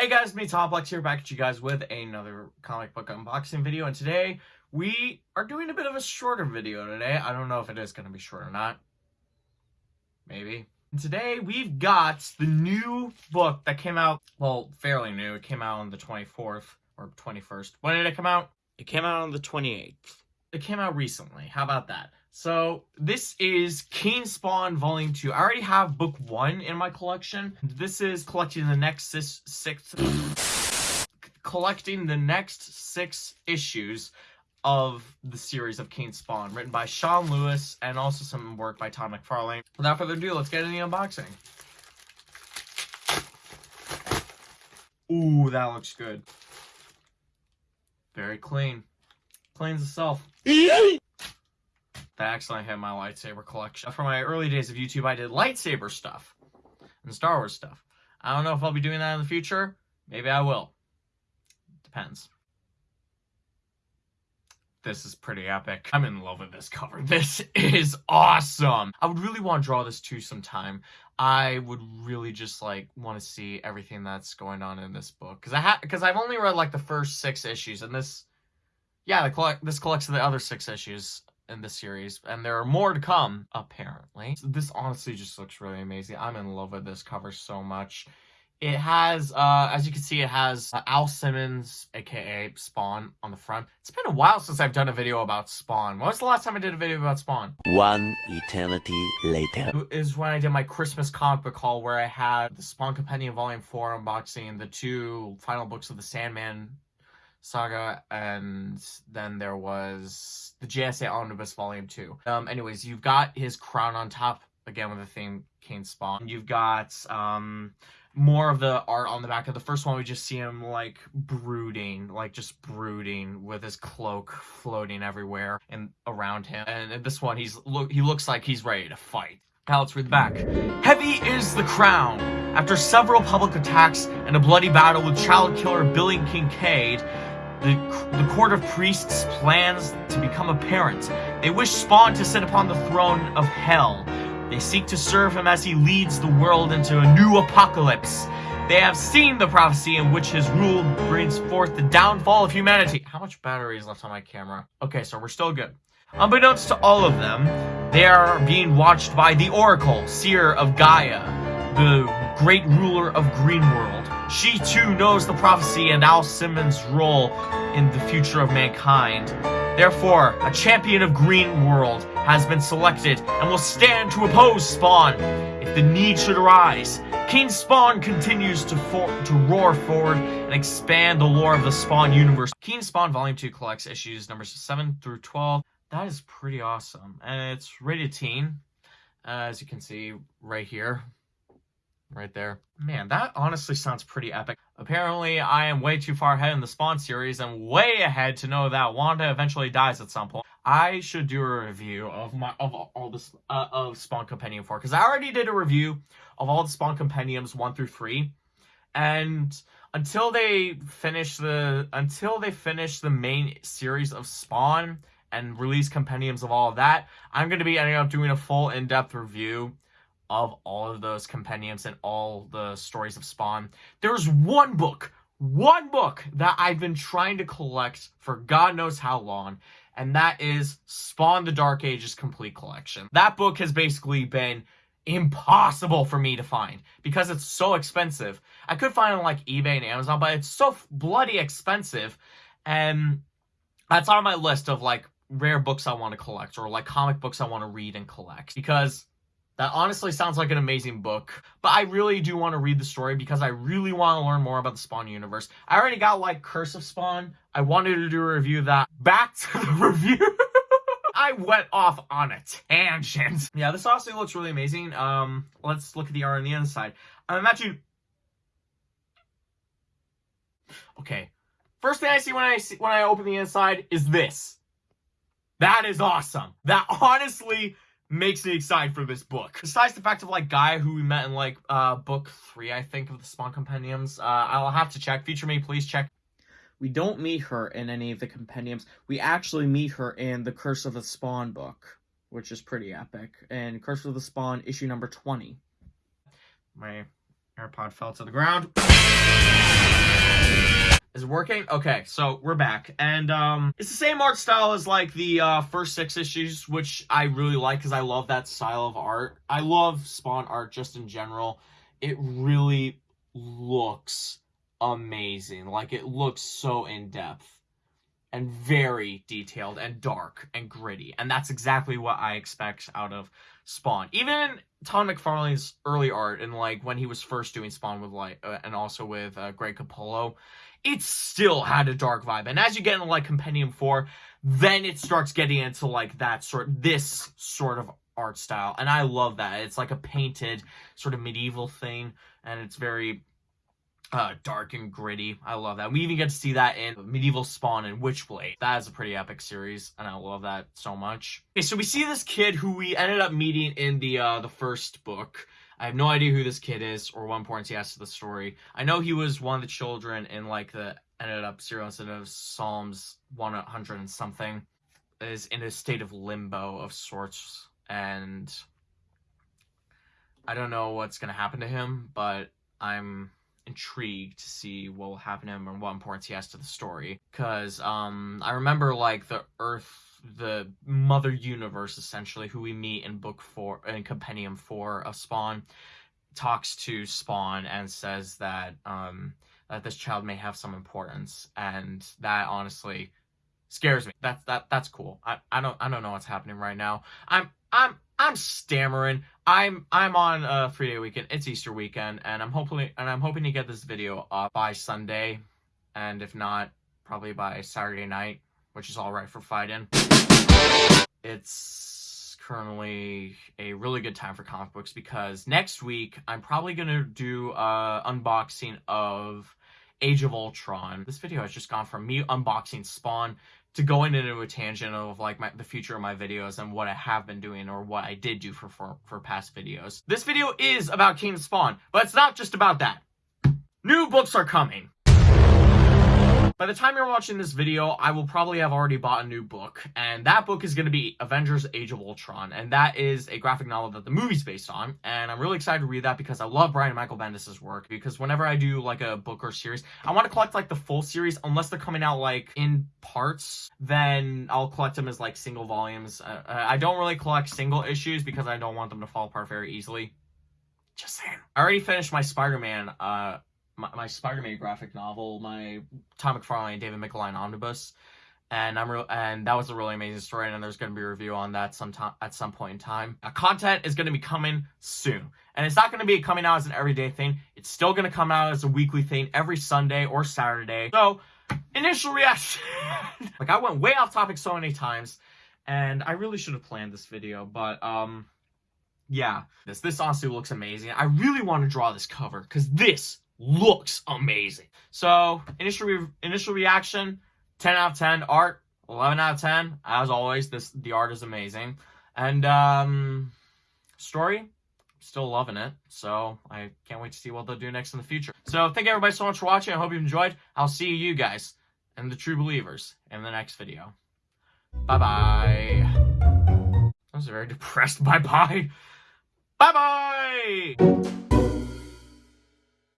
Hey guys, me Tomplex here, back at you guys with another comic book unboxing video, and today we are doing a bit of a shorter video today. I don't know if it is going to be short or not. Maybe. And today we've got the new book that came out, well, fairly new. It came out on the 24th or 21st. When did it come out? It came out on the 28th. It came out recently. How about that? So this is King Spawn Volume 2. I already have book 1 in my collection. This is collecting the next six, six collecting the next six issues of the series of King Spawn, written by Sean Lewis and also some work by Todd McFarlane. Without further ado, let's get into the unboxing. Ooh, that looks good. Very clean. Cleans itself. That accidentally hit my lightsaber collection. For my early days of YouTube, I did lightsaber stuff and Star Wars stuff. I don't know if I'll be doing that in the future. Maybe I will. Depends. This is pretty epic. I'm in love with this cover. This is awesome. I would really want to draw this too sometime. I would really just like want to see everything that's going on in this book because I have because I've only read like the first six issues and this, yeah, the collect this collects the other six issues in the series, and there are more to come, apparently. This honestly just looks really amazing. I'm in love with this cover so much. It has, uh, as you can see, it has uh, Al Simmons, aka Spawn, on the front. It's been a while since I've done a video about Spawn. When was the last time I did a video about Spawn? One eternity later. Is when I did my Christmas comic book haul where I had the Spawn Compendium Volume 4 unboxing, the two final books of the Sandman saga, and then there was the JSA Omnibus Volume 2. Um, anyways, you've got his crown on top, again with the theme King Spawn. You've got, um, more of the art on the back of the first one. We just see him like brooding like just brooding with his cloak floating everywhere and around him. And this one he's look he looks like he's ready to fight. Now let's read the back. Heavy is the crown. After several public attacks and a bloody battle with child killer billy kincaid the, the court of priests plans to become apparent. They wish Spawn to sit upon the throne of hell. They seek to serve him as he leads the world into a new apocalypse. They have seen the prophecy in which his rule brings forth the downfall of humanity. How much battery is left on my camera? Okay, so we're still good. Unbeknownst to all of them, they are being watched by the Oracle, seer of Gaia, the great ruler of Greenworld. She too knows the prophecy and Al Simmons' role in the future of mankind. Therefore, a champion of Greenworld has been selected and will stand to oppose Spawn if the need should arise. King Spawn continues to, to roar forward and expand the lore of the Spawn universe. King Spawn Volume 2 collects issues numbers 7 through 12. That is pretty awesome. And it's rated teen, uh, as you can see right here right there. Man, that honestly sounds pretty epic. Apparently, I am way too far ahead in the Spawn series and way ahead to know that Wanda eventually dies at some point. I should do a review of my of all this uh, of Spawn Compendium 4 because I already did a review of all the Spawn Compendiums 1 through 3 and until they finish the until they finish the main series of Spawn and release compendiums of all of that, I'm going to be ending up doing a full in-depth review of all of those compendiums and all the stories of Spawn. There's one book, one book that I've been trying to collect for God knows how long, and that is Spawn the Dark Ages Complete Collection. That book has basically been impossible for me to find because it's so expensive. I could find it on like eBay and Amazon, but it's so bloody expensive. And that's on my list of like rare books I want to collect or like comic books I want to read and collect because that honestly sounds like an amazing book, but I really do want to read the story because I really want to learn more about the Spawn universe. I already got like Curse of Spawn. I wanted to do a review of that. Back to the review. I went off on a tangent. Yeah, this honestly looks really amazing. Um, let's look at the art on the inside. I imagine. Okay, first thing I see when I see when I open the inside is this. That is awesome. That honestly makes me excited for this book. Besides the fact of like Guy who we met in like uh book three, I think, of the Spawn Compendiums. Uh I'll have to check. Feature me, please check. We don't meet her in any of the compendiums. We actually meet her in the Curse of the Spawn book, which is pretty epic. And Curse of the Spawn, issue number 20. My AirPod fell to the ground. Is it working? Okay, so we're back. And um it's the same art style as like the uh first six issues, which I really like because I love that style of art. I love Spawn art just in general. It really looks amazing. Like it looks so in depth and very detailed and dark and gritty. And that's exactly what I expect out of Spawn. Even Todd McFarlane's early art and like when he was first doing Spawn with Light uh, and also with uh, Greg Capullo, it still had a dark vibe. And as you get into like Compendium 4, then it starts getting into like that sort this sort of art style. And I love that. It's like a painted sort of medieval thing and it's very uh, dark and gritty. I love that. We even get to see that in Medieval Spawn and Witchblade. That is a pretty epic series, and I love that so much. Okay, so we see this kid who we ended up meeting in the uh, the first book. I have no idea who this kid is or what importance he has to the story. I know he was one of the children in like the ended up serial incident of Psalms 100 and something. Is in a state of limbo of sorts, and I don't know what's gonna happen to him, but I'm intrigued to see what will happen to him and what importance he has to the story. Because um, I remember like the Earth, the Mother Universe, essentially, who we meet in book four, in Compendium four of Spawn, talks to Spawn and says that um, that this child may have some importance, and that honestly scares me. That's that that's cool. I, I don't I don't know what's happening right now. I'm I'm I'm stammering. I'm I'm on a three day weekend. It's Easter weekend, and I'm hoping and I'm hoping to get this video up by Sunday, and if not, probably by Saturday night, which is all right for fighting. It's currently a really good time for comic books because next week I'm probably gonna do a unboxing of Age of Ultron. This video has just gone from me unboxing Spawn to going into a tangent of like my, the future of my videos and what I have been doing or what I did do for, for, for past videos. This video is about King Spawn, but it's not just about that. New books are coming. By the time you're watching this video, I will probably have already bought a new book, and that book is going to be Avengers Age of Ultron, and that is a graphic novel that the movie's based on, and I'm really excited to read that because I love Brian Michael Bendis' work, because whenever I do like a book or series, I want to collect like the full series, unless they're coming out like in parts, then I'll collect them as like single volumes. Uh, I don't really collect single issues because I don't want them to fall apart very easily. Just saying. I already finished my Spider-Man uh my, my Spider-Man graphic novel, my Todd McFarlane and David McLean omnibus, and I'm real and that was a really amazing story. And there's going to be a review on that sometime at some point in time. Uh, content is going to be coming soon, and it's not going to be coming out as an everyday thing. It's still going to come out as a weekly thing every Sunday or Saturday. So, initial reaction, like I went way off topic so many times, and I really should have planned this video, but um yeah, this this honestly looks amazing. I really want to draw this cover because this looks amazing. So initial re- initial reaction, 10 out of 10. Art, 11 out of 10. As always, this the art is amazing. And um, story, still loving it. So I can't wait to see what they'll do next in the future. So thank everybody so much for watching. I hope you enjoyed. I'll see you guys and the true believers in the next video. Bye bye. That was very depressed bye bye. Bye bye.